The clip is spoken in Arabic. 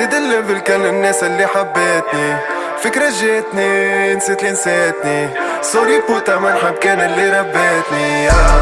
زيد الليفل كان الناس اللي حبتني. فكرة جاتني نسيت اللي نسيتني. سوري بوتا مرحب كان اللي ربتني. آه.